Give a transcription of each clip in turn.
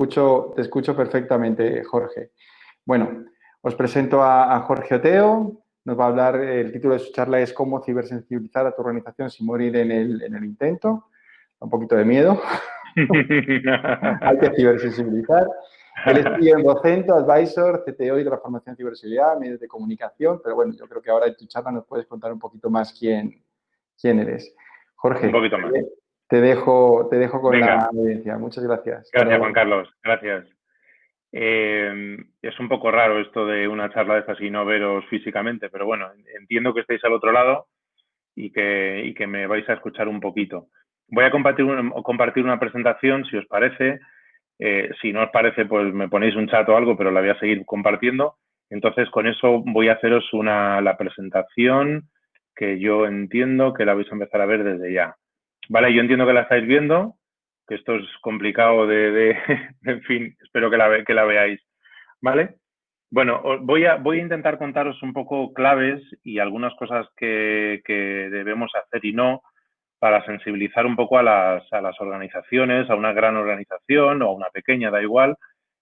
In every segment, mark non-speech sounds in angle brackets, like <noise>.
escucho, te escucho perfectamente, Jorge. Bueno, os presento a, Jorge Oteo. Nos va a hablar, el título de su charla es Cómo cibersensibilizar a tu organización sin morir en el, en el intento. Un poquito de miedo. <laughs> Hay que cibersensibilizar. Él es en Docento, Advisor, CTO y de la formación en ciberseguridad, medios de comunicación, pero bueno, yo creo que ahora en tu charla nos puedes contar un poquito más quién, quién eres. Jorge, un poquito más. Te, dejo, te dejo con la audiencia. Muchas gracias. Gracias, Juan Carlos. Gracias. Eh, es un poco raro esto de una charla de estas y no veros físicamente, pero bueno, entiendo que estéis al otro lado y que, y que me vais a escuchar un poquito. Voy a compartir, compartir una presentación, si os parece, eh, si no os parece, pues me ponéis un chat o algo, pero la voy a seguir compartiendo. Entonces, con eso voy a haceros una, la presentación que yo entiendo que la vais a empezar a ver desde ya. Vale, yo entiendo que la estáis viendo, que esto es complicado de, <laughs> en fin, espero que la, que la veáis. Vale. Bueno, voy a, voy a intentar contaros un poco claves y algunas cosas que, que debemos hacer y no para sensibilizar un poco a las, a las organizaciones, a una gran organización o a una pequeña, da igual,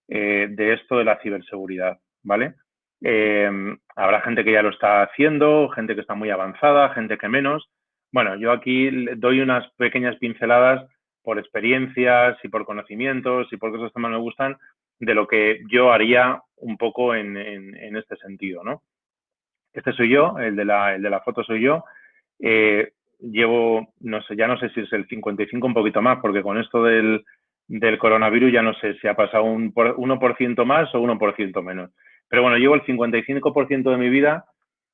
eh, de esto de la ciberseguridad, ¿vale? Eh, habrá gente que ya lo está haciendo, gente que está muy avanzada, gente que menos. Bueno, yo aquí doy unas pequeñas pinceladas por experiencias y por conocimientos y por cosas que más me gustan de lo que yo haría un poco en, en, este sentido, ¿no? Este soy yo, el de la, el de la foto soy yo. Eh, llevo, no sé, ya no sé si es el 55 un poquito más, porque con esto del, del coronavirus ya no sé si ha pasado un por, 1% más o 1% menos. Pero bueno, llevo el 55% de mi vida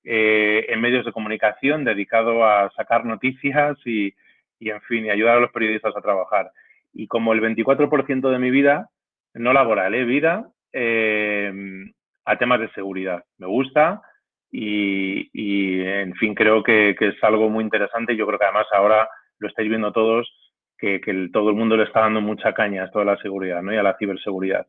eh, en medios de comunicación dedicado a sacar noticias y, y, en fin, y ayudar a los periodistas a trabajar. Y como el 24% de mi vida, no laboral, ¿eh? vida, eh, a temas de seguridad. Me gusta, y, en fin, creo que, es algo muy interesante. Yo creo que además ahora lo estáis viendo todos, que, todo el mundo le está dando mucha caña a esto de la seguridad ¿no? y a la ciberseguridad.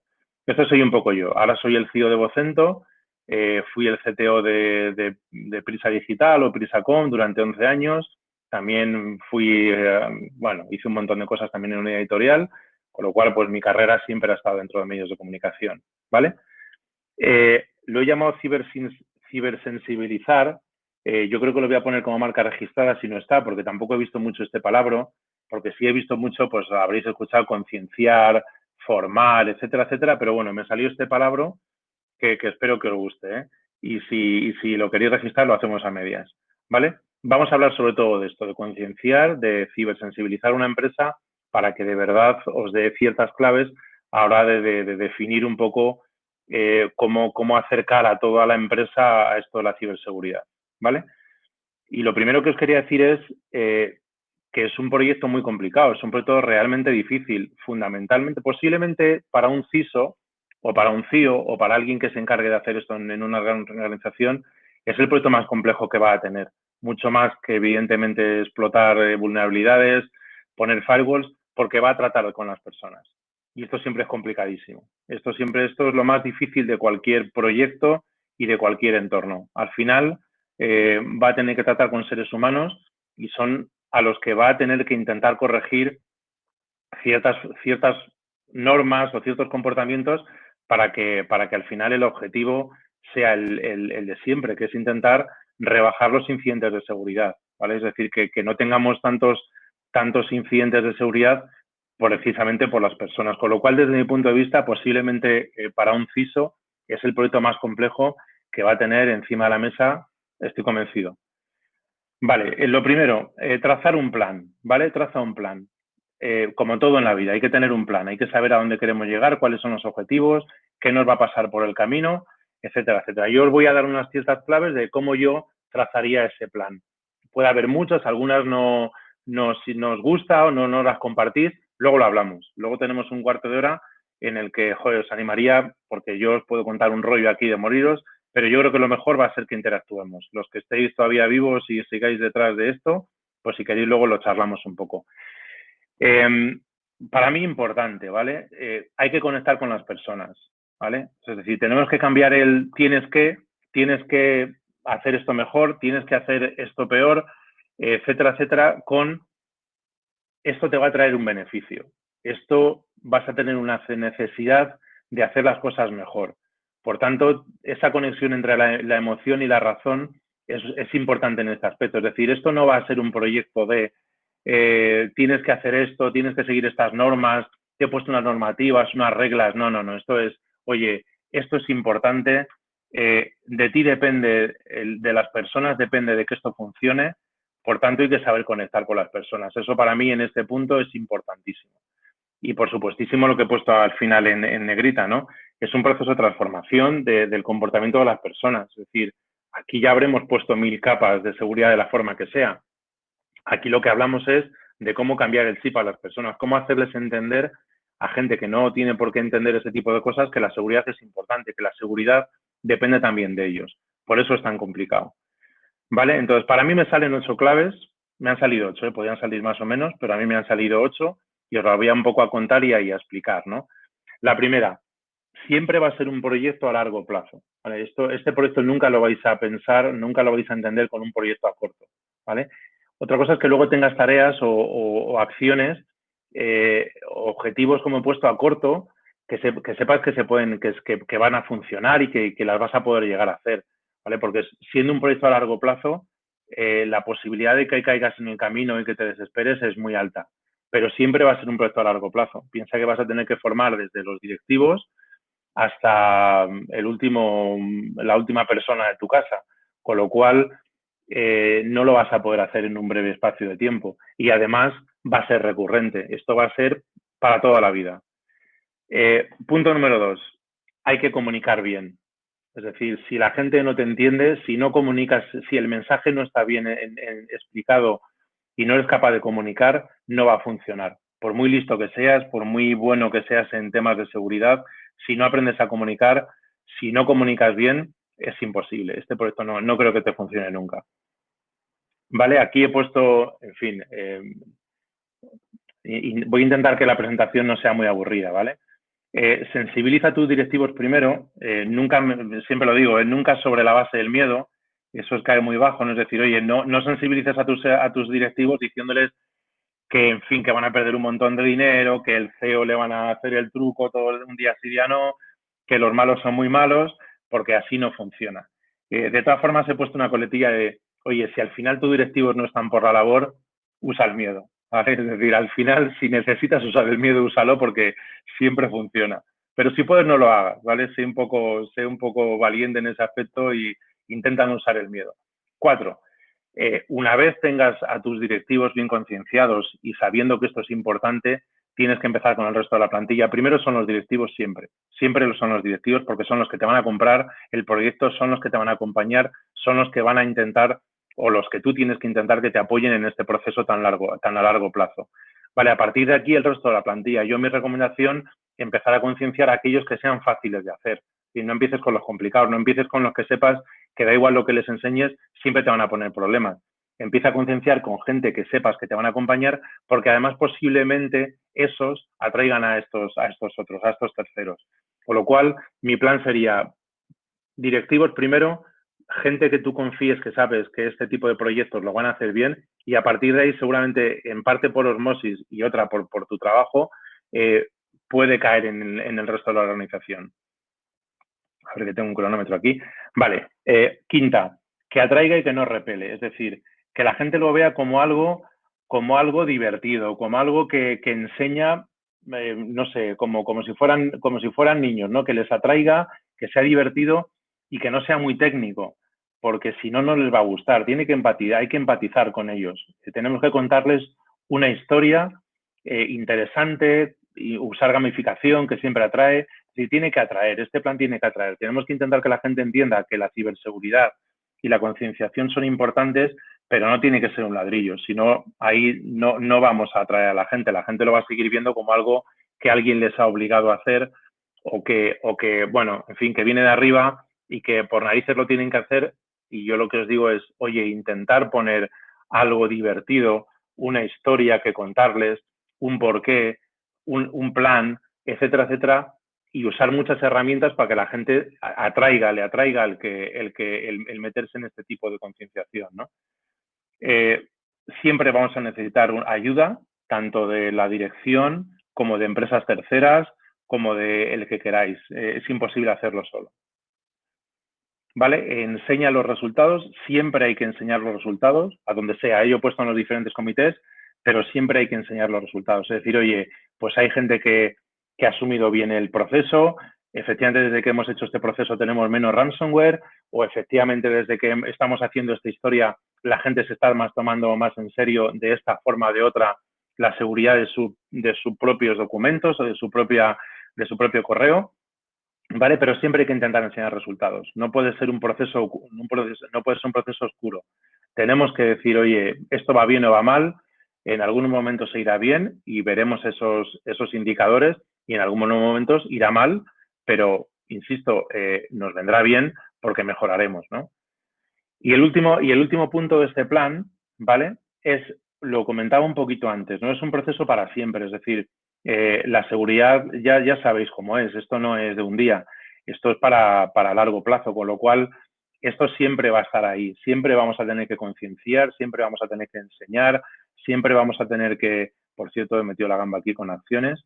Eso soy un poco yo. Ahora soy el CEO de Vocento, eh, fui el CTO de, Prisa Digital o Prisacom durante 11 años. También fui, eh, bueno, hice un montón de cosas también en una editorial, con lo cual, pues mi carrera siempre ha estado dentro de medios de comunicación, ¿vale? Eh, lo he llamado cibersensibilizar, yo creo que lo voy a poner como marca registrada si no está, porque tampoco he visto mucho este palabra, porque si he visto mucho, pues habréis escuchado concienciar, formar, etcétera, etcétera, pero bueno, me salió este palabra que, espero que os guste, ¿eh? Y si, si lo queréis registrar, lo hacemos a medias, ¿vale? Vamos a hablar sobre todo de esto, de concienciar, de cibersensibilizar una empresa para que de verdad os dé ciertas claves a la hora de definir un poco eh, cómo, acercar a toda la empresa a esto de la ciberseguridad, ¿vale? Y lo primero que os quería decir es eh, que es un proyecto muy complicado, es un proyecto realmente difícil, fundamentalmente, posiblemente para un CISO o para un CIO o para alguien que se encargue de hacer esto en, una gran organización, es el proyecto más complejo que va a tener. Mucho más que, evidentemente, explotar eh, vulnerabilidades, poner firewalls, porque va a tratar con las personas y esto siempre es complicadísimo. Esto siempre esto es lo más difícil de cualquier proyecto y de cualquier entorno. Al final eh, va a tener que tratar con seres humanos y son a los que va a tener que intentar corregir ciertas, ciertas normas o ciertos comportamientos para que, para que al final el objetivo sea el, el, de siempre, que es intentar rebajar los incidentes de seguridad. ¿vale? Es decir, que, que no tengamos tantos, tantos incidentes de seguridad precisamente por las personas. Con lo cual, desde mi punto de vista, posiblemente eh, para un CISO es el proyecto más complejo que va a tener encima de la mesa, estoy convencido. Vale, eh, lo primero, eh, trazar un plan, ¿vale? Traza un plan. Como todo en la vida, hay que tener un plan, hay que saber a dónde queremos llegar, cuáles son los objetivos, qué nos va a pasar por el camino, etcétera, etcétera. Yo os voy a dar unas ciertas claves de cómo yo trazaría ese plan. Puede haber muchas, algunas no, nos gusta o no, no las compartís, Luego lo hablamos. Luego tenemos un cuarto de hora en el que, os animaría, porque yo os puedo contar un rollo aquí de moriros, pero yo creo que lo mejor va a ser que interactuemos. Los que estéis todavía vivos y sigáis detrás de esto, pues si queréis luego lo charlamos un poco. Em, para mí importante, ¿vale? Eh, hay que conectar con las personas, ¿vale? Es decir, tenemos que cambiar el tienes que, tienes que hacer esto mejor, tienes que hacer esto peor, etcétera, etcétera, con esto te va a traer un beneficio. Esto vas a tener una necesidad de hacer las cosas mejor. Por tanto, esa conexión entre la, emoción y la razón es, importante en este aspecto. Es decir, esto no va a ser un proyecto de eh, tienes que hacer esto, tienes que seguir estas normas, te he puesto unas normativas, unas reglas. No, no, no. Esto es, oye, esto es importante, eh, de ti depende, de las personas depende de que esto funcione, por tanto hay que saber conectar con las personas. Eso para mí en este punto es importantísimo. Y por supuestísimo lo que he puesto al final en, negrita, ¿no? Es un proceso de transformación del comportamiento de las personas. Es decir, aquí ya habremos puesto mil capas de seguridad de la forma que sea. Aquí lo que hablamos es de cómo cambiar el chip a las personas, cómo hacerles entender a gente que no tiene por qué entender ese tipo de cosas que la seguridad es importante, que la seguridad depende también de ellos. Por eso es tan complicado. ¿Vale? Entonces, para mí me salen ocho claves, me han salido ocho, ¿eh? podrían salir más o menos, pero a mí me han salido ocho y os lo voy a un poco a contar y a, explicar, ¿no? La primera, siempre va a ser un proyecto a largo plazo. Este proyecto nunca lo vais a pensar, nunca lo vais a entender con un proyecto a corto, ¿vale? Otra cosa es que luego tengas tareas o, acciones, eh, objetivos como he puesto a corto, que, sepas que se pueden, que, que, van a funcionar y que, las vas a poder llegar a hacer, ¿vale? Porque siendo un proyecto a largo plazo, eh, la posibilidad de que caigas en el camino y que te desesperes es muy alta. Pero siempre va a ser un proyecto a largo plazo. Piensa que vas a tener que formar desde los directivos hasta el último, la última persona de tu casa. Con lo cual, eh, no lo vas a poder hacer en un breve espacio de tiempo. Y además va a ser recurrente. Esto va a ser para toda la vida. Eh, punto número dos, hay que comunicar bien. Es decir, si la gente no te entiende, si no comunicas, si el mensaje no está bien explicado y no eres capaz de comunicar, no va a funcionar. Por muy listo que seas, por muy bueno que seas en temas de seguridad, si no aprendes a comunicar, si no comunicas bien, es imposible. Este proyecto no, no creo que te funcione nunca. Vale, aquí he puesto, en fin, eh, voy a intentar que la presentación no sea muy aburrida, ¿vale? Eh, sensibiliza tus directivos primero, eh, nunca, siempre lo digo, nunca sobre la base del miedo, eso cae muy bajo, no es decir, oye, no, no sensibilices a tus, a tus directivos diciéndoles que, en fin, que van a perder un montón de dinero, que el CEO le van a hacer el truco todo un día sí, día no, que los malos son muy malos, porque así no funciona. de todas formas, he puesto una coletilla de, oye, si al final tus directivos no están por la labor, usa el miedo. Es decir, al final, si necesitas usar el miedo, úsalo porque siempre funciona. Pero si puedes, no lo hagas, ¿vale? Sé un poco, sé un poco valiente en ese aspecto y intenta no usar el miedo. Cuatro, eh, una vez tengas a tus directivos bien concienciados y sabiendo que esto es importante, tienes que empezar con el resto de la plantilla. Primero son los directivos siempre. Siempre son los directivos porque son los que te van a comprar el proyecto, son los que te van a acompañar, son los que van a intentar o los que tú tienes que intentar que te apoyen en este proceso tan largo, tan a largo plazo. Vale, a partir de aquí el resto de la plantilla. Yo mi recomendación, empezar a concienciar a aquellos que sean fáciles de hacer. Y no empieces con los complicados, no empieces con los que sepas que da igual lo que les enseñes, siempre te van a poner problemas. Empieza a concienciar con gente que sepas que te van a acompañar, porque además posiblemente esos atraigan a estos, a estos otros, a estos terceros. Con lo cual, mi plan sería directivos primero, gente que tú confíes que sabes que este tipo de proyectos lo van a hacer bien y a partir de ahí seguramente en parte por osmosis y otra por, tu trabajo eh, puede caer en, el resto de la organización. A ver que tengo un cronómetro aquí. Vale, eh, quinta, que atraiga y que no repele, es decir, que la gente lo vea como algo, como algo divertido, como algo que, enseña, eh, no sé, como, como, si fueran, como si fueran niños, ¿no? Que les atraiga, que sea divertido y que no sea muy técnico, porque si no, no les va a gustar. Tiene que empatizar, hay que empatizar con ellos. Tenemos que contarles una historia eh, interesante y usar gamificación que siempre atrae. Sí, tiene que atraer, este plan tiene que atraer. Tenemos que intentar que la gente entienda que la ciberseguridad y la concienciación son importantes, pero no tiene que ser un ladrillo, si no, ahí no, no vamos a atraer a la gente. La gente lo va a seguir viendo como algo que alguien les ha obligado a hacer o que, o que bueno, en fin, que viene de arriba y que por narices lo tienen que hacer. Y yo lo que os digo es, oye, intentar poner algo divertido, una historia que contarles, un porqué, un, un plan, etcétera, etcétera, y usar muchas herramientas para que la gente atraiga, le atraiga el, que, el, que, el, meterse en este tipo de concienciación. ¿no? Eh, siempre vamos a necesitar ayuda, tanto de la dirección como de empresas terceras, como de el que queráis. Eh, es imposible hacerlo solo. ¿Vale? Enseña los resultados, siempre hay que enseñar los resultados, a donde sea. He puesto en los diferentes comités, pero siempre hay que enseñar los resultados. Es decir, oye, pues hay gente que, que ha asumido bien el proceso, efectivamente desde que hemos hecho este proceso tenemos menos ransomware o efectivamente desde que estamos haciendo esta historia la gente se está más tomando más en serio de esta forma o de otra la seguridad de, de sus propios documentos o de su, propia, de su propio correo, ¿vale? Pero siempre hay que intentar enseñar resultados. No puede ser un proceso, un proceso, no puede ser un proceso oscuro. Tenemos que decir, oye, esto va bien o va mal, en algún momento se irá bien y veremos esos, esos indicadores y en algunos momentos irá mal, pero, insisto, eh, nos vendrá bien porque mejoraremos, ¿no? Y el último, y el último punto de este plan, ¿vale? Es, lo comentaba un poquito antes, ¿no? Es un proceso para siempre, es decir, eh, la seguridad ya, ya sabéis cómo es, esto no es de un día, esto es para, para largo plazo, con lo cual esto siempre va a estar ahí, siempre vamos a tener que concienciar, siempre vamos a tener que enseñar, siempre vamos a tener que, por cierto, he metido la gamba aquí con acciones,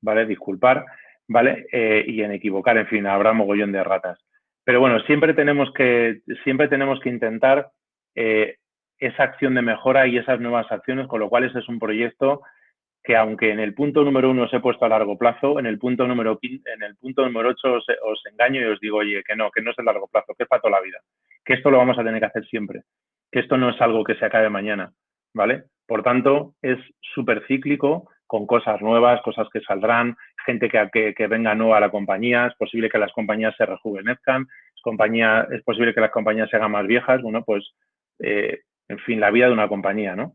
¿vale? Disculpar, ¿vale? Eh, y en equivocar, en fin, habrá mogollón de ratas. Pero bueno, siempre tenemos que, siempre tenemos que intentar eh, esa acción de mejora y esas nuevas acciones, con lo cual ese es un proyecto que aunque en el punto número uno os he puesto a largo plazo, en el punto número en el punto número ocho os, os, engaño y os digo, oye, que no, que no es a largo plazo, que es para toda la vida, que esto lo vamos a tener que hacer siempre, que esto no es algo que se acabe mañana, ¿vale? Por tanto, es súper cíclico, con cosas nuevas, cosas que saldrán, gente que, venga nueva a la compañía, es posible que las compañías se rejuvenezcan, es, compañía, es posible que las compañías se hagan más viejas, bueno, pues, eh, en fin, la vida de una compañía, ¿no?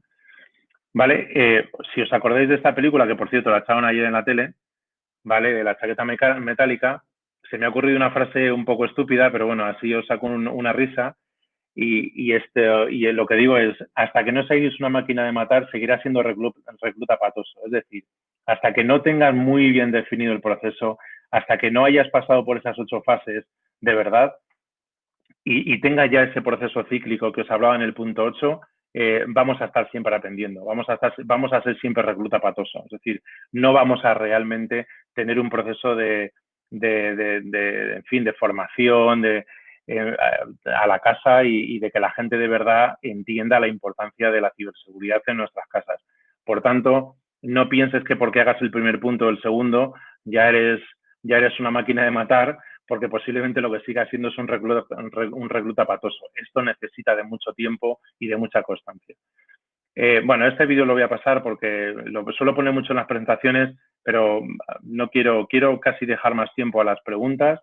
Vale, eh, si os acordáis de esta película, que por cierto la echaron ayer en la tele, ¿vale? De la chaqueta metálica, se me ha ocurrido una frase un poco estúpida, pero bueno, así os saco una risa, y, este, y lo que digo es, hasta que no seáis una máquina de matar, seguirá siendo recluta, patoso. Es decir, hasta que no tengas muy bien definido el proceso, hasta que no hayas pasado por esas ocho fases de verdad y, tengas ya ese proceso cíclico que os hablaba en el punto 8, eh, vamos a estar siempre atendiendo, vamos a, estar, vamos a ser siempre recluta patoso. Es decir, no vamos a realmente tener un proceso de, de, de en fin, de formación, de, eh, a la casa y, de que la gente de verdad entienda la importancia de la ciberseguridad en nuestras casas. Por tanto, no pienses que porque hagas el primer punto o el segundo ya eres, ya eres una máquina de matar, porque posiblemente lo que siga siendo es un recluta, un recluta patoso. Esto necesita de mucho tiempo y de mucha constancia. Eh, bueno, este vídeo lo voy a pasar porque lo suelo poner mucho en las presentaciones, pero no quiero, quiero casi dejar más tiempo a las preguntas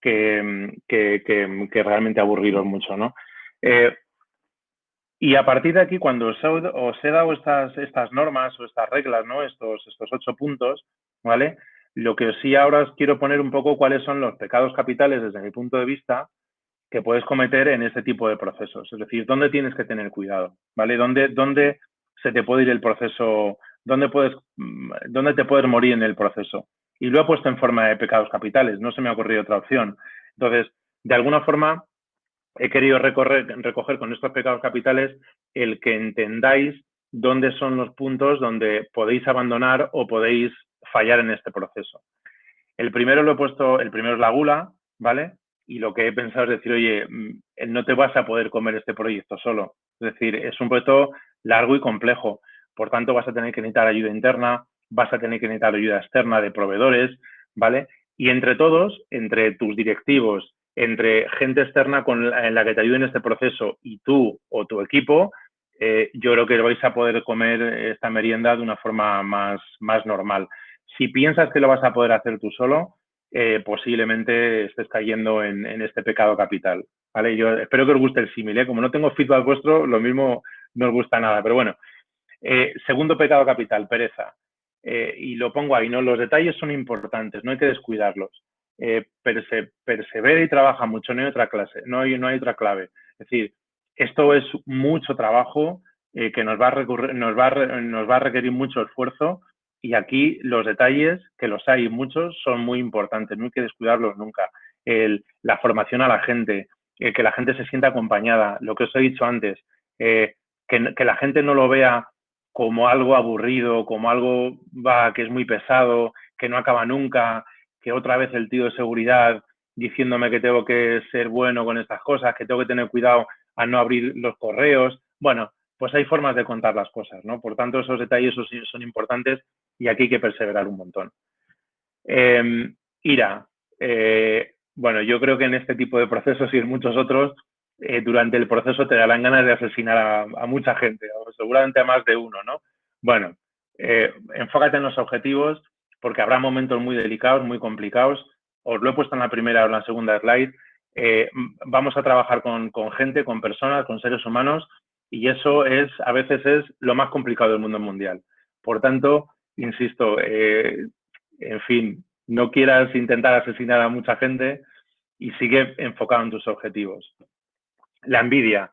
que, realmente aburriros mucho, ¿no? Eh, y a partir de aquí, cuando os he, dado estas, estas normas o estas reglas, ¿no? Estos, estos ocho puntos, ¿vale? Lo que sí ahora os quiero poner un poco cuáles son los pecados capitales desde mi punto de vista que puedes cometer en este tipo de procesos. Es decir, dónde tienes que tener cuidado, ¿vale? ¿Dónde, dónde se te puede ir el proceso? ¿Dónde, puedes, dónde te puedes morir en el proceso? y lo he puesto en forma de pecados capitales, no se me ha ocurrido otra opción. Entonces, de alguna forma, he querido recoger con estos pecados capitales el que entendáis dónde son los puntos donde podéis abandonar o podéis fallar en este proceso. El primero lo he puesto, el primero es la gula, ¿vale? Y lo que he pensado es decir, oye, mm, no te vas a poder comer este proyecto solo. Es decir, es un proyecto largo y complejo. Por tanto, vas a tener que necesitar ayuda interna, vas a tener que necesitar ayuda externa de proveedores, ¿vale? Y entre todos, entre tus directivos, entre gente externa con en la que te ayude en este proceso y tú o tu equipo, eh, yo creo que vais a poder comer esta merienda de una forma más, más normal. Si piensas que lo vas a poder hacer tú solo, eh, posiblemente estés cayendo en, este pecado capital. ¿vale? Yo espero que os guste el símil. ¿eh? Como no tengo feedback vuestro, lo mismo no os gusta nada. Pero bueno, segundo pecado capital, pereza. Y lo pongo ahí, ¿no? Los detalles son importantes, no hay que descuidarlos. Eh, persevera y trabaja mucho, no hay otra clase, no hay, no hay otra clave. Es decir, esto es mucho trabajo eh, que nos va, a nos, va nos va a requerir mucho esfuerzo y aquí los detalles, que los hay muchos, son muy importantes, no hay que descuidarlos nunca. la formación a la gente, que la gente se sienta acompañada, lo que os he dicho antes, que, que, la gente no lo vea como algo aburrido, como algo que es muy pesado, que no acaba nunca, que otra vez el tío de seguridad diciéndome que tengo que ser bueno con estas cosas, que tengo que tener cuidado a no abrir los correos. Bueno, pues hay formas de contar las cosas, ¿no? Por tanto, esos detalles son importantes y aquí hay que perseverar un montón. Em, ira. Eh, bueno, yo creo que en este tipo de procesos y en muchos otros, eh, durante el proceso te darán ganas de asesinar a, mucha gente, seguramente a más de uno, ¿no? Bueno, eh, enfócate en los objetivos porque habrá momentos muy delicados, muy complicados. Os lo he puesto en la primera o en la segunda slide. vamos a trabajar con, con gente, con personas, con seres humanos y eso es, a veces es lo más complicado del mundo mundial. Por tanto, insisto, eh, en fin, no quieras intentar asesinar a mucha gente y sigue enfocado en tus objetivos. La envidia.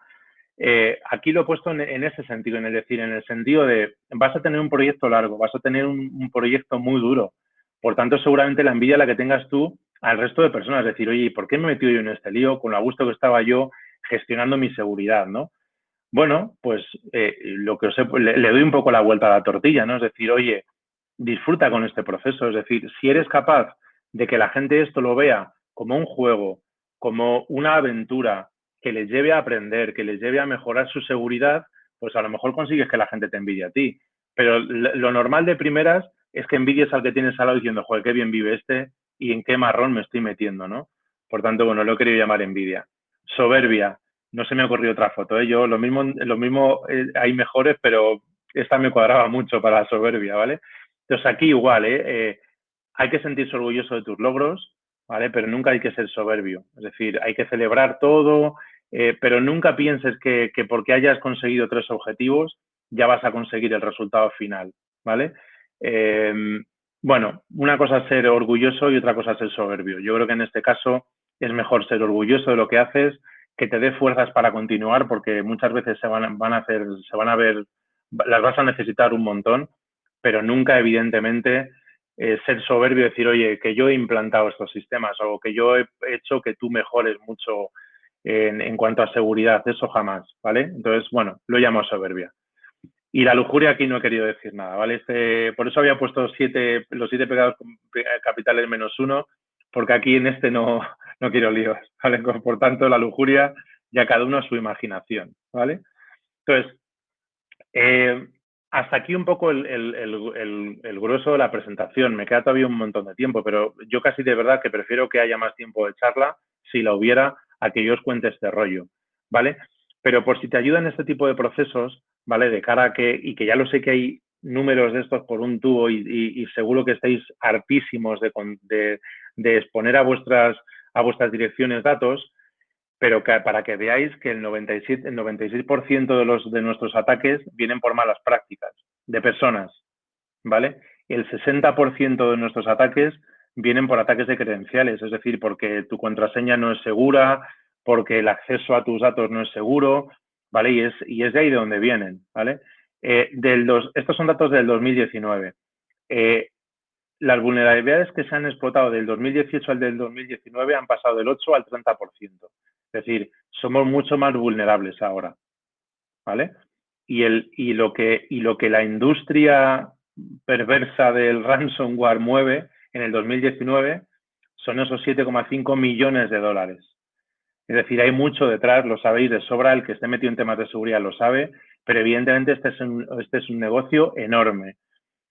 Eh, aquí lo he puesto en, ese sentido, en el decir, en el sentido de vas a tener un proyecto largo, vas a tener un, proyecto muy duro. Por tanto, seguramente la envidia la que tengas tú al resto de personas, es decir, oye, ¿por qué me he metido yo en este lío con lo a gusto que estaba yo gestionando mi seguridad, no? Bueno, pues eh, lo que os le, le, doy un poco la vuelta a la tortilla, ¿no? Es decir, oye, disfruta con este proceso. Es decir, si eres capaz de que la gente esto lo vea como un juego, como una aventura que les lleve a aprender, que les lleve a mejorar su seguridad, pues a lo mejor consigues que la gente te envidie a ti. Pero lo normal de primeras es que envidies al que tienes al lado diciendo, joder, qué bien vive este y en qué marrón me estoy metiendo, ¿no? Por tanto, bueno, lo he querido llamar envidia. Soberbia. No se me ha ocurrido otra foto. ¿eh? Yo lo mismo, lo mismo eh, hay mejores, pero esta me cuadraba mucho para la soberbia, ¿vale? Entonces aquí igual, ¿eh? ¿eh? hay que sentirse orgulloso de tus logros, ¿vale? Pero nunca hay que ser soberbio. Es decir, hay que celebrar todo, eh, pero nunca pienses que, porque hayas conseguido tres objetivos ya vas a conseguir el resultado final, ¿vale? Em, bueno, una cosa es ser orgulloso y otra cosa es ser soberbio. Yo creo que en este caso es mejor ser orgulloso de lo que haces, que te dé fuerzas para continuar, porque muchas veces se van, van a hacer, se van a ver, las vas a necesitar un montón pero nunca, evidentemente, eh, ser soberbio y decir, oye, que yo he implantado estos sistemas o que yo he hecho que tú mejores mucho en, cuanto a seguridad. Eso jamás, ¿vale? Entonces, bueno, lo llamo soberbia. Y la lujuria aquí no he querido decir nada, ¿vale? Este, por eso había puesto siete, los siete pecados capitales menos uno, porque aquí en este no, <laughs> no quiero líos, ¿vale? Por tanto, la lujuria ya cada uno a su imaginación, ¿vale? Entonces, eh, hasta aquí un poco el, grueso de la presentación. Me queda todavía un montón de tiempo, pero yo casi de verdad que prefiero que haya más tiempo de charla, si la hubiera, a que yo os cuente este rollo, ¿vale? Pero por si te ayudan este tipo de procesos, ¿vale? De cara a que, y que ya lo sé que hay números de estos por un tubo y, seguro que estáis hartísimos de, exponer a vuestras, a vuestras direcciones datos, pero para que veáis que el, 97, el 96% de, los, de nuestros ataques vienen por malas prácticas de personas, ¿vale? El 60% de nuestros ataques vienen por ataques de credenciales, es decir, porque tu contraseña no es segura, porque el acceso a tus datos no es seguro, ¿vale? Y es, y es de ahí de donde vienen, ¿vale? Eh, del estos son datos del 2019. Eh, las vulnerabilidades que se han explotado del 2018 al del 2019 han pasado del 8 al 30%. Es decir, somos mucho más vulnerables ahora. ¿Vale? Y, el, y, lo que, y lo que la industria perversa del ransomware mueve en el 2019 son esos 7,5 millones de dólares. Es decir, hay mucho detrás, lo sabéis de sobra, el que esté metido en temas de seguridad lo sabe, pero evidentemente este es un, este es un negocio enorme.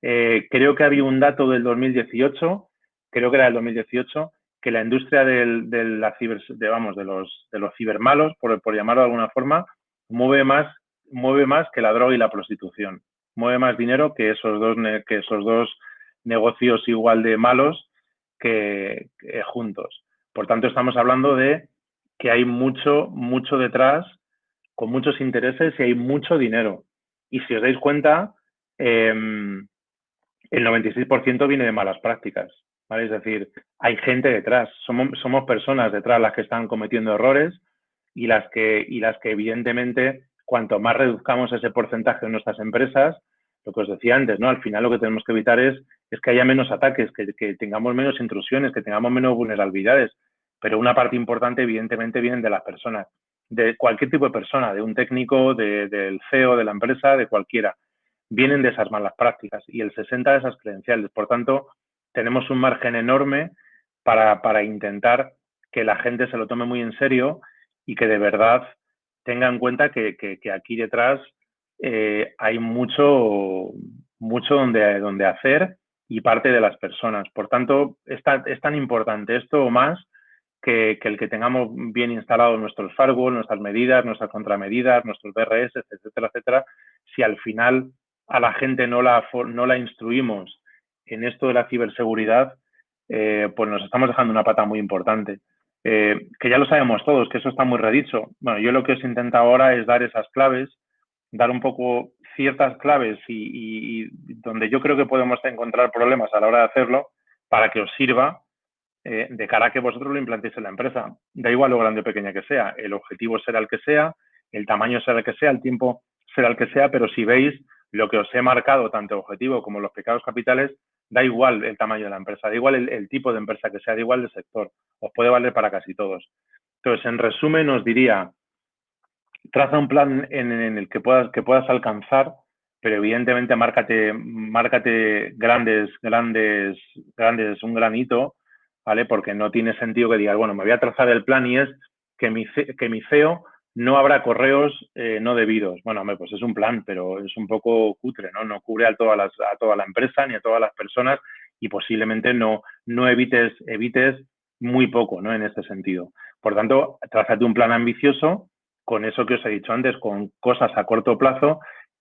Eh, creo que había un dato del 2018, creo que era el 2018, que la industria del, de la ciber, de, vamos, de los, de los cibermalos, por, por llamarlo de alguna forma, mueve más, mueve más que la droga y la prostitución. Mueve más dinero que esos dos, que esos dos negocios igual de malos que, juntos. Por tanto, estamos hablando de que hay mucho, mucho detrás, con muchos intereses y hay mucho dinero. Y si os dais cuenta, em, el 96% viene de malas prácticas. Es decir, hay gente detrás, somos, somos personas detrás las que están cometiendo errores y las que, y las que evidentemente, cuanto más reduzcamos ese porcentaje en nuestras empresas, lo que os decía antes, ¿no? Al final lo que tenemos que evitar es, es que haya menos ataques, que, tengamos menos intrusiones, que tengamos menos vulnerabilidades. Pero una parte importante, evidentemente, viene de las personas, de cualquier tipo de persona, de un técnico, del CEO de la empresa, de cualquiera. vienen de esas malas prácticas y el 60 de esas credenciales. Por tanto, tenemos un margen enorme para, intentar que la gente se lo tome muy en serio y que de verdad tenga en cuenta que, aquí detrás eh, hay mucho, mucho donde, donde hacer y parte de las personas. Por tanto, es tan, importante esto o más que, el que tengamos bien instalados nuestros firewall, nuestras medidas, nuestras contramedidas, nuestros BRS, etcétera, etcétera. Si al final a la gente no la, no la instruimos en esto de la ciberseguridad, eh, pues nos estamos dejando una pata muy importante. Eh, que ya lo sabemos todos, que eso está muy redicho. Bueno, yo lo que os intento ahora es dar esas claves, dar un poco ciertas claves y, donde yo creo que podemos encontrar problemas a la hora de hacerlo para que os sirva eh, de cara a que vosotros lo implantéis en la empresa. Da igual lo grande o pequeña que sea, el objetivo será el que sea, el tamaño será el que sea, el tiempo será el que sea, pero si veis lo que os he marcado, tanto objetivo como los pecados capitales, da igual el tamaño de la empresa, da igual el, tipo de empresa que sea, da igual el sector, os puede valer para casi todos. Entonces, en resumen, os diría, traza un plan en, el que puedas, que puedas alcanzar, pero evidentemente márcate, márcate grandes, grandes, grandes, un granito, ¿vale? Porque no tiene sentido que digas, bueno, me voy a trazar el plan y es que mi, que mi CEO no habrá correos eh, no debidos. Bueno, hombre, pues es un plan, pero es un poco cutre, ¿no? No cubre a, todas las, a toda la empresa ni a todas las personas y posiblemente no, no evites, evites muy poco, ¿no? En este sentido. Por tanto, trázate un plan ambicioso con eso que os he dicho antes, con cosas a corto plazo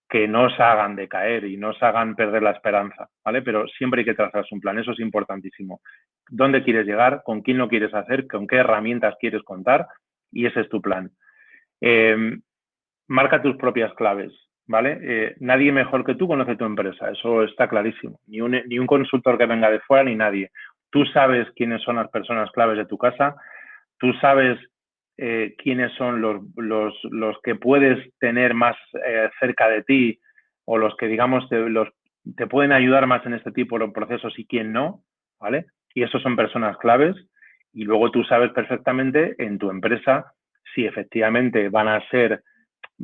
que no os hagan decaer y no os hagan perder la esperanza, ¿vale? Pero siempre hay que trazarse un plan, eso es importantísimo. ¿Dónde quieres llegar? ¿Con quién lo quieres hacer? ¿Con qué herramientas quieres contar? Y ese es tu plan. Eh, marca tus propias claves, ¿vale? Eh, nadie mejor que tú conoce tu empresa, eso está clarísimo. Ni un, ni un consultor que venga de fuera, ni nadie. Tú sabes quiénes son las personas claves de tu casa, tú sabes eh, quiénes son los, los, los, que puedes tener más cerca de ti o los que, digamos, te, los, te pueden ayudar más en este tipo de procesos y quién no, ¿vale? Y esos son personas claves. Y luego tú sabes perfectamente en tu empresa si efectivamente van a ser,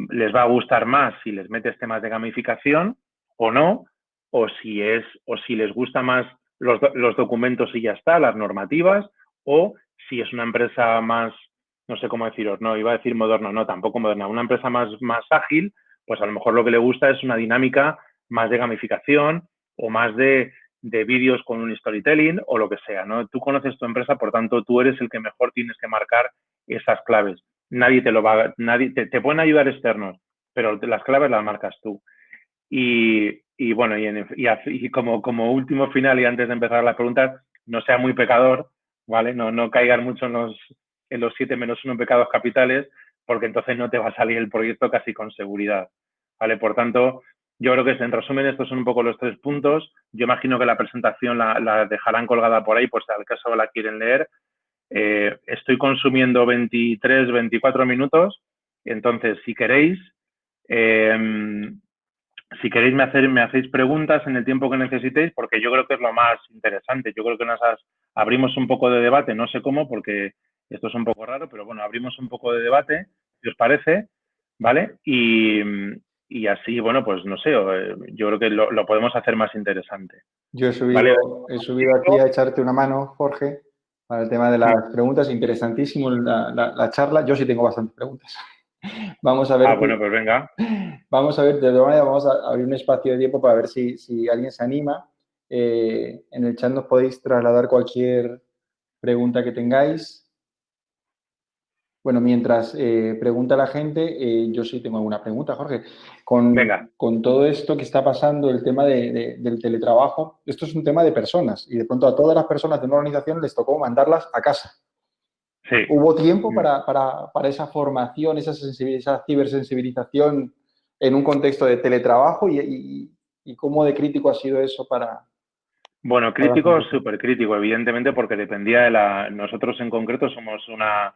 les va a gustar más si les metes temas de gamificación o no, o si es, o si les gusta más los, los documentos y ya está, las normativas, o si es una empresa más, no sé cómo deciros, no, iba a decir moderno, no, tampoco moderna, una empresa más, más ágil, pues a lo mejor lo que le gusta es una dinámica más de gamificación o más de, de vídeos con un storytelling o lo que sea, ¿no? Tú conoces tu empresa, por tanto, tú eres el que mejor tienes que marcar esas claves nadie te lo va nadie te, pueden ayudar externos, pero las claves las marcas tú. Y, y bueno, y, y, como, como último final y antes de empezar las preguntas, no sea muy pecador, ¿vale? No, no caigan mucho en los, en los siete menos uno pecados capitales, porque entonces no te va a salir el proyecto casi con seguridad, ¿vale? Por tanto, yo creo que en resumen estos son un poco los tres puntos. Yo imagino que la presentación la, la dejarán colgada por ahí, pues al caso la quieren leer. Eh, estoy consumiendo 23, 24 minutos, entonces si queréis, em, si queréis me, hacer, me hacéis preguntas en el tiempo que necesitéis, porque yo creo que es lo más interesante. Yo creo que nos abrimos un poco de debate, no sé cómo, porque esto es un poco raro, pero bueno, abrimos un poco de debate, si os parece, ¿vale? Y, así, bueno, pues no sé, eh, yo creo que lo, podemos hacer más interesante. Yo he subido, he subido aquí a echarte una mano, Jorge para el tema de las preguntas. Interesantísimo la, charla. Yo sí tengo bastantes preguntas. <laughs> Vamos a ver. Ah, bueno, pues venga. Vamos a ver, de todas maneras, vamos a abrir un espacio de tiempo para ver si, alguien se anima. Eh, en el chat nos podéis trasladar cualquier pregunta que tengáis. Bueno, mientras eh, pregunta la gente, eh, yo sí tengo alguna pregunta, Jorge. Con, con todo esto que está pasando, el tema del teletrabajo, esto es un tema de personas y de pronto a todas las personas de una organización les tocó mandarlas a casa. Sí. ¿Hubo tiempo para, esa formación, esa, esa, cibersensibilización en un contexto de teletrabajo y, cómo de crítico ha sido eso para... Bueno, crítico, súper crítico, evidentemente, porque dependía de la... Nosotros en concreto somos una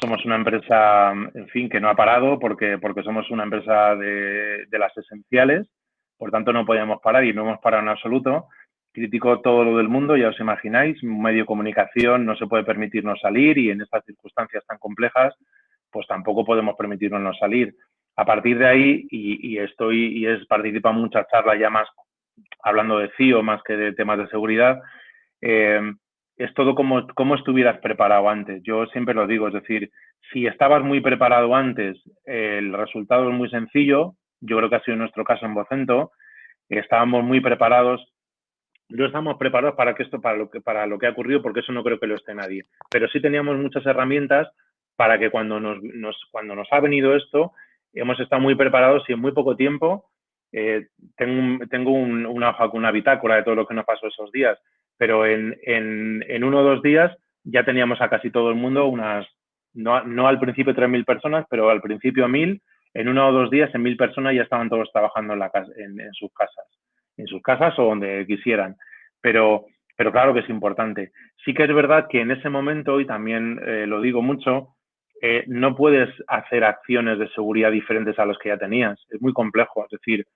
somos una empresa, en fin, que no ha parado porque, porque somos una empresa de, las esenciales, por tanto no podíamos parar y no hemos parado en absoluto. Critico todo lo del mundo, ya os imagináis, un medio de comunicación no se puede permitirnos salir y en estas circunstancias tan complejas, pues tampoco podemos permitirnos salir. A partir de ahí, y, estoy, y es participa en muchas charlas ya más hablando de CIO más que de temas de seguridad, eh, es todo como, estuvieras preparado antes. Yo siempre lo digo, es decir, si estabas muy preparado antes, el resultado es muy sencillo. Yo creo que ha sido nuestro caso en Vocento. Estábamos muy preparados. No estamos preparados para que esto, para lo que, para lo que ha ocurrido, porque eso no creo que lo esté nadie. Pero sí teníamos muchas herramientas para que cuando nos, cuando nos ha venido esto, hemos estado muy preparados y en muy poco tiempo eh, tengo, tengo un, una una bitácora de todo lo que nos pasó esos días, pero en, en, en, uno o dos días ya teníamos a casi todo el mundo unas, no, no al principio 3.000 personas, pero al principio 1.000, en uno o dos días en 1.000 personas ya estaban todos trabajando en, la casa, en, sus casas, en sus casas o donde quisieran. Pero, pero claro que es importante. Sí que es verdad que en ese momento, y también eh, lo digo mucho, eh, no puedes hacer acciones de seguridad diferentes a las que ya tenías. Es muy complejo. Es decir,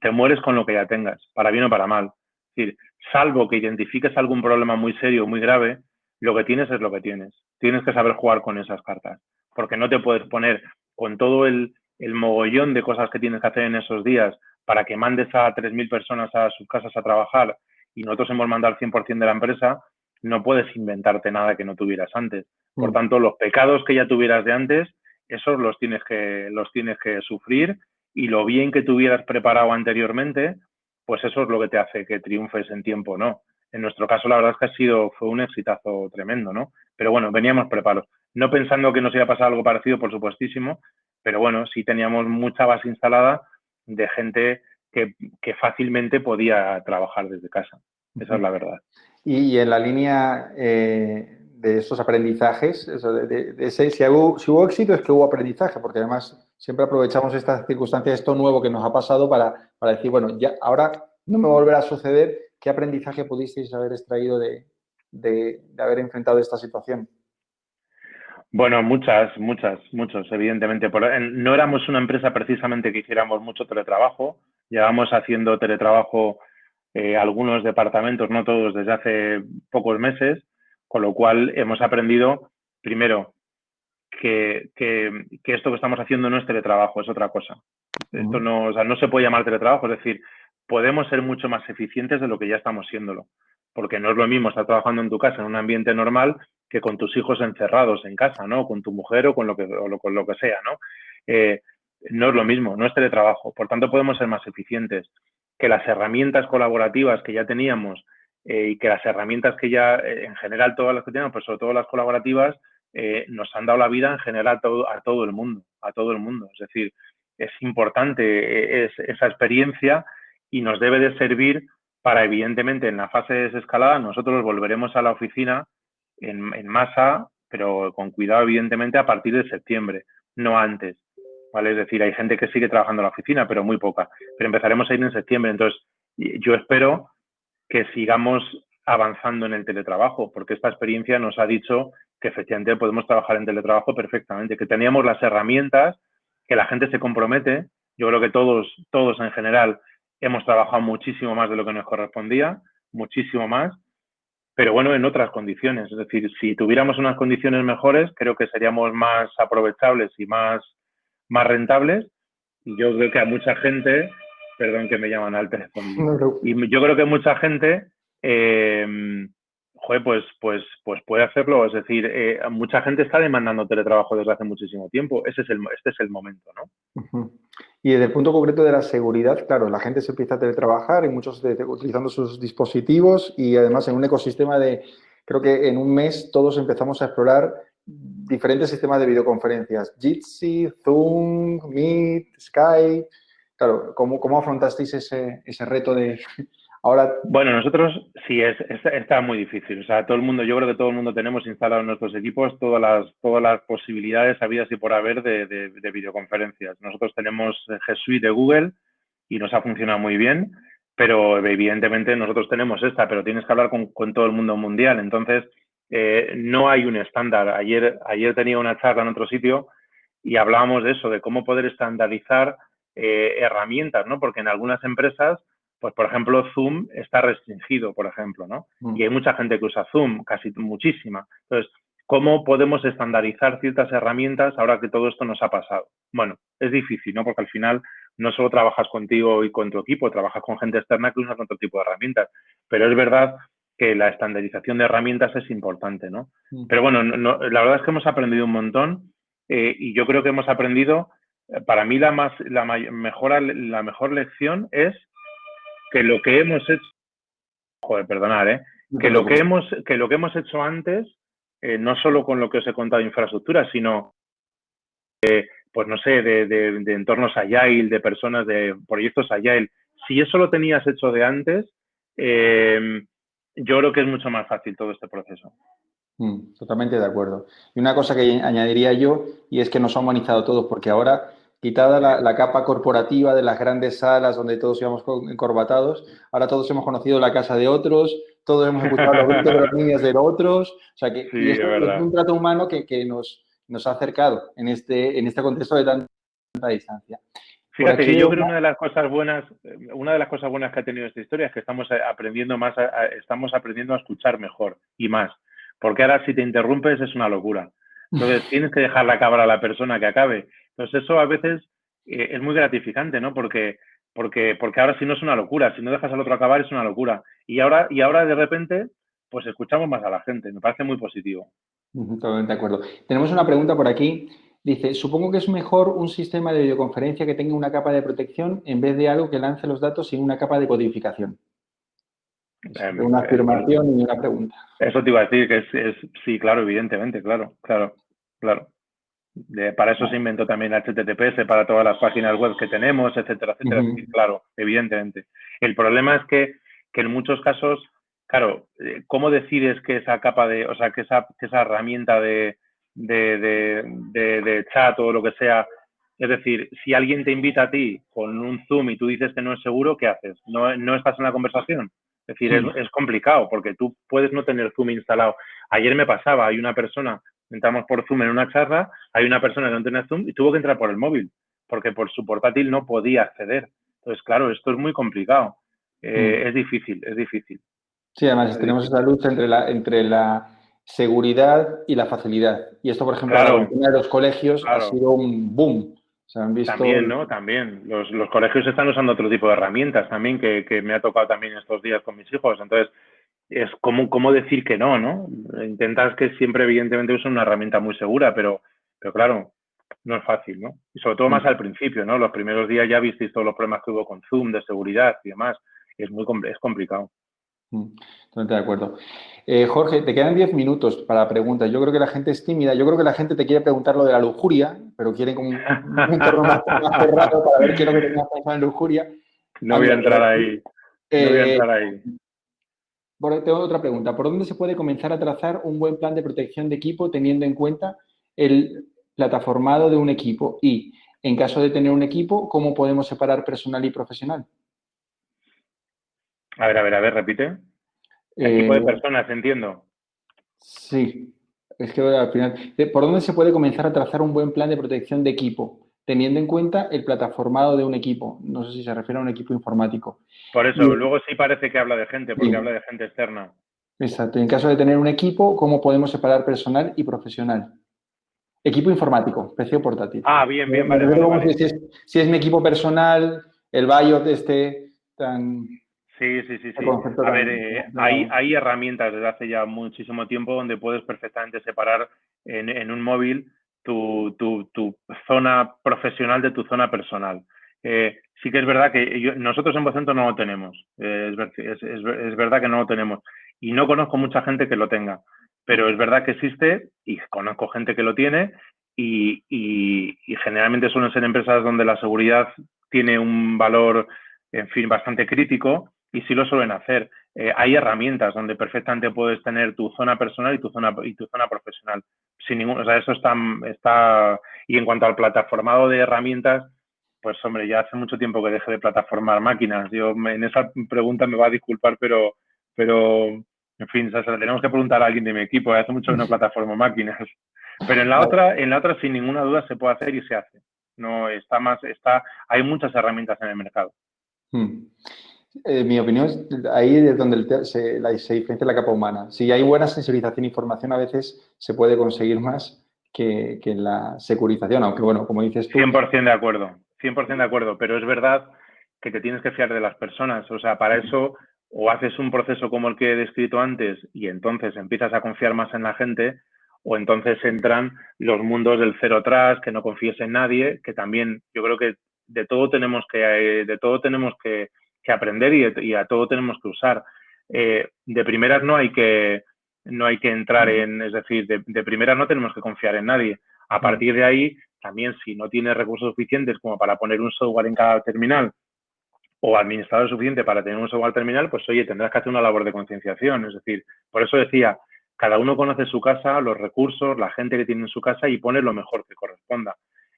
te mueres con lo que ya tengas, para bien o para mal. Es decir, salvo que identifiques algún problema muy serio, muy grave, lo que tienes es lo que tienes. Tienes que saber jugar con esas cartas, porque no te puedes poner con todo el, el mogollón de cosas que tienes que hacer en esos días para que mandes a 3.000 personas a sus casas a trabajar y nosotros hemos mandado al 100% de la empresa, no puedes inventarte nada que no tuvieras antes. Por mm. tanto, los pecados que ya tuvieras de antes, esos los tienes que, los tienes que sufrir y lo bien que tuvieras preparado anteriormente, pues eso es lo que te hace que triunfes en tiempo, ¿no? En nuestro caso, la verdad es que ha sido, fue un exitazo tremendo, ¿no? Pero bueno, veníamos preparados. No pensando que nos iba a pasar algo parecido, por supuestísimo, pero bueno, sí teníamos mucha base instalada de gente que, que fácilmente podía trabajar desde casa. Esa es la verdad. Y, en la línea eh, de esos aprendizajes, de, ese, si, hubo, si hubo éxito es que hubo aprendizaje, porque además siempre aprovechamos estas circunstancias, esto nuevo que nos ha pasado para, para decir, bueno, ya ahora no me volverá a suceder, ¿qué aprendizaje pudisteis haber extraído de, de, haber enfrentado esta situación? Bueno, muchas, muchas, muchos, evidentemente. no éramos una empresa precisamente que hiciéramos mucho teletrabajo. Llevamos haciendo teletrabajo eh, algunos departamentos, no todos, desde hace pocos meses, con lo cual hemos aprendido, primero, que, esto que estamos haciendo no es teletrabajo, es otra cosa. Esto no, o sea, no se puede llamar teletrabajo, es decir, podemos ser mucho más eficientes de lo que ya estamos siéndolo. Porque no es lo mismo estar trabajando en tu casa en un ambiente normal que con tus hijos encerrados en casa, ¿no? Con tu mujer o con lo que, o con lo que sea, ¿no? Eh, no es lo mismo, no es teletrabajo. Por tanto, podemos ser más eficientes. Que las herramientas colaborativas que ya teníamos eh, y que las herramientas que ya, eh, en general, todas las que tenemos, pues sobre todo las colaborativas, eh, nos han dado la vida en general todo, a todo el mundo, a todo el mundo. Es decir, es importante esa experiencia y nos debe de servir para, evidentemente, en la fase de desescalada, nosotros volveremos a la oficina en, en masa, pero con cuidado, evidentemente, a partir de septiembre, no antes. ¿Vale? Es decir, hay gente que sigue trabajando en la oficina, pero muy poca. Pero empezaremos a ir en septiembre. Entonces, yo espero que sigamos avanzando en el teletrabajo, porque esta experiencia nos ha dicho que efectivamente podemos trabajar en teletrabajo perfectamente, que teníamos las herramientas, que la gente se compromete. Yo creo que todos, todos en general hemos trabajado muchísimo más de lo que nos correspondía, muchísimo más, pero bueno, en otras condiciones. Es decir, si tuviéramos unas condiciones mejores, creo que seríamos más aprovechables y más, más rentables. Y yo creo que a mucha gente, perdón que me llaman al teléfono, y yo creo que mucha gente eh, joder, pues, pues, pues puede hacerlo. Es decir, eh, mucha gente está demandando teletrabajo desde hace muchísimo tiempo. Ese es el, este es el momento, ¿no? Y desde el punto concreto de la seguridad, claro, la gente se empieza a teletrabajar y muchos utilizando sus dispositivos y además en un ecosistema de, creo que en un mes todos empezamos a explorar diferentes sistemas de videoconferencias. Jitsi, Zoom, Meet, Skype. Claro, ¿cómo, cómo afrontasteis ese, ese reto de Ahora... Bueno, nosotros sí, es, está muy difícil. O sea, todo el mundo, yo creo que todo el mundo tenemos instalado en nuestros equipos todas las, todas las posibilidades habidas y por haber de, de, videoconferencias. Nosotros tenemos G Suite de Google y nos ha funcionado muy bien, pero evidentemente nosotros tenemos esta, pero tienes que hablar con, con todo el mundo mundial. Entonces, eh, no hay un estándar. Ayer, ayer tenía una charla en otro sitio y hablábamos de eso, de cómo poder estandarizar eh, herramientas, ¿no? Porque en algunas empresas pues por ejemplo Zoom está restringido, por ejemplo, ¿no? Mm. Y hay mucha gente que usa Zoom, casi muchísima. Entonces, ¿cómo podemos estandarizar ciertas herramientas ahora que todo esto nos ha pasado? Bueno, es difícil, ¿no? Porque al final no solo trabajas contigo y con tu equipo, trabajas con gente externa que usa otro tipo de herramientas. Pero es verdad que la estandarización de herramientas es importante, ¿no? Mm. Pero bueno, la verdad es que hemos aprendido un montón eh, y yo creo que hemos aprendido, para mí la, más, la, mejor, la mejor lección es que lo que hemos hecho, joder, perdonar, ¿eh? Que lo que hemos, que lo que hemos hecho antes, eh, no solo con lo que os he contado de infraestructura, sino, pues no sé, de, de, entornos Agile, de personas, de proyectos Agile, si eso lo tenías hecho de antes, eh, yo creo que es mucho más fácil todo este proceso. Mm, totalmente de acuerdo. Y una cosa que añadiría yo, y es que nos ha humanizado todos, porque ahora, quitada la, capa corporativa de las grandes salas donde todos íbamos encorbatados, ahora todos hemos conocido la casa de otros, todos hemos escuchado los gritos de las niñas de otros, o sea que es, un trato humano que, nos, nos ha acercado en este, en este contexto de tanta distancia. Fíjate que yo creo que una de las cosas buenas, una de las cosas buenas que ha tenido esta historia es que estamos aprendiendo más, estamos aprendiendo a escuchar mejor y más. Porque ahora si te interrumpes es una locura. Entonces <laughs> tienes que dejar la cabra a la persona que acabe. Entonces eso a veces eh, es muy gratificante, ¿no? Porque, porque, porque ahora si no es una locura, si no dejas al otro acabar es una locura. Y ahora, y ahora de repente, pues escuchamos más a la gente. Me parece muy positivo. Totalmente de acuerdo. Tenemos una pregunta por aquí Dice, supongo que es mejor un sistema de videoconferencia que tenga una capa de protección en vez de algo que lance los datos sin una capa de codificación. Em, una eh, afirmación y una pregunta. Eso te iba a decir, que es, sí, claro, evidentemente, claro, claro, claro. Para eso se inventó también HTTPS, para todas las páginas web que tenemos, etcétera, etcétera. claro, evidentemente. El problema es que, que, en muchos casos, claro, eh, ¿cómo decides que esa capa de, o sea, que esa, que esa herramienta de, de, de, chat o lo que sea. Es decir, si alguien te invita a ti con un Zoom y tú dices que no es seguro, ¿qué haces? ¿No, no estás en la conversación? Es decir, es, es, complicado porque tú puedes no tener Zoom instalado. Ayer me pasaba, hay una persona, entramos por Zoom en una charla, hay una persona que no tenía Zoom y tuvo que entrar por el móvil porque por su portátil no podía acceder. Entonces, claro, esto es muy complicado. Eh, es difícil, es difícil. Sí, además tenemos esa lucha entre la, entre la seguridad y la facilidad. Y esto, por ejemplo, en de los colegios ha sido un boom. También, ¿no? También. Los, colegios están usando otro tipo de herramientas también que, me ha tocado también estos días con mis hijos. Entonces, es como, como decir que no, ¿no? Intentas que siempre, evidentemente, usen una herramienta muy segura, pero, pero claro, no es fácil, ¿no? Y sobre todo más mm. al principio, ¿no? Los primeros días ya visteis todos los problemas que hubo con Zoom, de seguridad y demás. Es muy es complicado. Mm, totalmente de acuerdo. Eh, Jorge, te quedan 10 minutos para preguntas. Yo creo que la gente es tímida. Yo creo que la gente te quiere preguntar lo de la lujuria, pero quieren como un, entorno <laughs> más, cerrado para ver qué es lo que tenías pensado en lujuria. No voy a entrar ahí. No voy a entrar ahí. Tengo otra pregunta. ¿Por dónde se puede comenzar a trazar un buen plan de protección de equipo teniendo en cuenta el plataformado de un equipo? Y, en caso de tener un equipo, ¿cómo podemos separar personal y profesional? A ver, a ver, a ver, repite. El tipo de eh, personas, entiendo. Sí, es que al final, ¿por dónde se puede comenzar a trazar un buen plan de protección de equipo? Teniendo en cuenta el plataformado de un equipo. No sé si se refiere a un equipo informático. Por eso, luego sí parece que habla de gente, porque habla de gente externa. Exacto. En caso de tener un equipo, ¿cómo podemos separar personal y profesional? Equipo informático, precio portátil. Ah, bien, bien, vale. Si, es, si, es, mi equipo personal, el BIOS este tan Sí, sí, sí, sí. A ver, eh, hay, hay herramientas desde hace ya muchísimo tiempo donde puedes perfectamente separar en, un móvil tu, zona profesional de tu zona personal. Eh, sí que es verdad que nosotros en Vocento no lo tenemos. es, verdad que no lo tenemos. Y no conozco mucha gente que lo tenga. Pero es verdad que existe y conozco gente que lo tiene y, y generalmente suelen ser empresas donde la seguridad tiene un valor, en fin, bastante crítico y sí lo suelen hacer. Eh, hay herramientas donde perfectamente puedes tener tu zona personal y tu zona y tu zona profesional. Sin ningún, o sea, eso está, está. Y en cuanto al plataformado de herramientas, pues hombre, ya hace mucho tiempo que dejé de plataformar máquinas. Yo en esa pregunta me va a disculpar, pero, pero en fin, o sea, tenemos que preguntar a alguien de mi equipo. Hace mucho que no <laughs> plataformo máquinas. Pero en la otra, en la otra, sin ninguna duda, se puede hacer y se hace. No está más, está, hay muchas herramientas en el mercado. Hmm. Eh, mi opinión es ahí es donde se, diferencia la capa humana. Si hay buena sensibilización e información, a veces se puede conseguir más que, que la securización, aunque bueno, como dices tú... 100% de acuerdo, 100% de acuerdo, pero es verdad que te tienes que fiar de las personas. O sea, para eso o haces un proceso como el que he descrito antes y entonces empiezas a confiar más en la gente, o entonces entran los mundos del cero atrás, que no confíes en nadie, que también yo creo que de todo tenemos que, de todo tenemos que, aprender y, a todo tenemos que usar. Eh, de primeras no hay que, no hay que entrar en, es decir, de, de primeras no tenemos que confiar en nadie. A partir de ahí, también si no tienes recursos suficientes como para poner un software en cada terminal o administrador suficiente para tener un software terminal, pues oye, tendrás que hacer una labor de concienciación. Es decir, por eso decía, cada uno conoce su casa, los recursos, la gente que tiene en su casa y pone lo mejor que corresponda.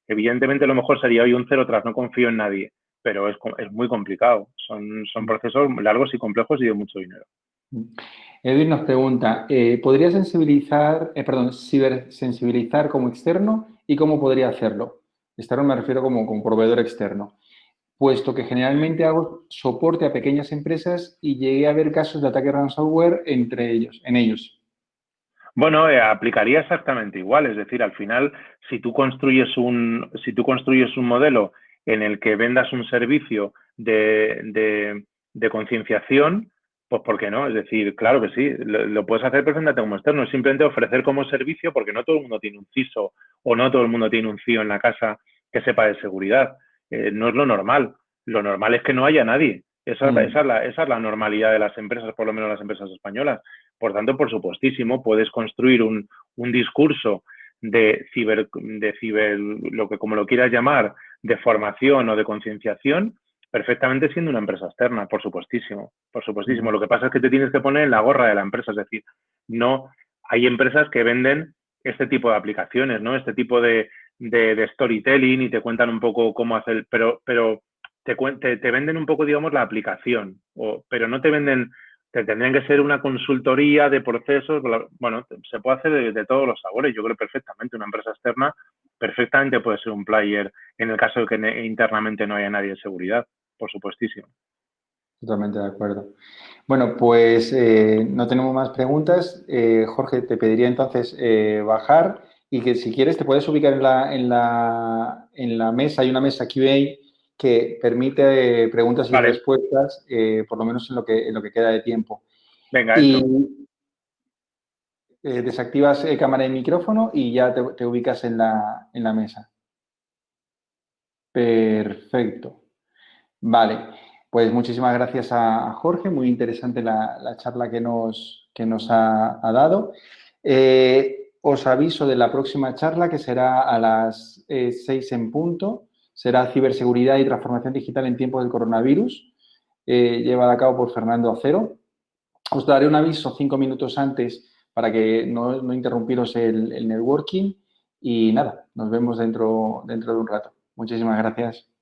Evidentemente lo mejor sería hoy un cero tras, no confío en nadie, pero es, es muy complicado. Son, son procesos largos y complejos y de mucho dinero. Edwin nos pregunta, eh, ¿podría sensibilizar, eh, perdón, cibersensibilizar como externo y cómo podría hacerlo? Externo me refiero como, como proveedor externo puesto que generalmente hago soporte a pequeñas empresas y llegué a ver casos de ataque ransomware entre ellos, en ellos. Bueno, eh, aplicaría exactamente igual, es decir, al final, si tú construyes un, si tú construyes un modelo en el que vendas un servicio de, de, concienciación, pues ¿por qué no? Es decir, claro que sí, lo, puedes hacer perfectamente como externo, simplemente ofrecer como servicio porque no todo el mundo tiene un CISO o no todo el mundo tiene un CIO en la casa que sepa de seguridad. Eh, no es lo normal. Lo normal es que no haya nadie. Esa, mm. esa, es la, esa, es la, normalidad de las empresas, por lo menos las empresas españolas. Por tanto, por supuestísimo, puedes construir un, un discurso de ciber, de ciber, lo que como lo quieras llamar, de formación o de concienciación, perfectamente siendo una empresa externa, por supuestísimo, por supuestísimo. Lo que pasa es que te tienes que poner en la gorra de la empresa, es decir, no hay empresas que venden este tipo de aplicaciones, ¿no? Este tipo de, de, storytelling y te cuentan un poco cómo hacer, pero, pero te, te, venden un poco, digamos, la aplicación, o, pero no te venden, te tendrían que ser una consultoría de procesos, bueno, se puede hacer de, todos los sabores, yo creo perfectamente, una empresa externa perfectamente puede ser un player en el caso de que internamente no haya nadie de seguridad, por supuestísimo. Totalmente de acuerdo. Bueno, pues eh, no tenemos más preguntas. Eh, Jorge, te pediría entonces eh, bajar y que si quieres te puedes ubicar en la, en la, en la mesa, hay una mesa QA que permite preguntas y respuestas, eh, por lo menos en lo, que, en lo que queda de tiempo. Venga, y eh, desactivas eh, cámara y micrófono y ya te, ubicas en la, en la mesa. Perfecto. Vale, pues muchísimas gracias a Jorge, muy interesante la, la charla que nos, que nos ha, ha dado. Eh, os aviso de la próxima charla que será a las 6 eh, en punto. Será ciberseguridad y transformación digital en tiempos del coronavirus, eh, llevada a cabo por Fernando Acero. Os daré un aviso cinco minutos antes para que no, no interrumpiros el, el, networking y nada, nos vemos dentro, dentro de un rato. Muchísimas gracias.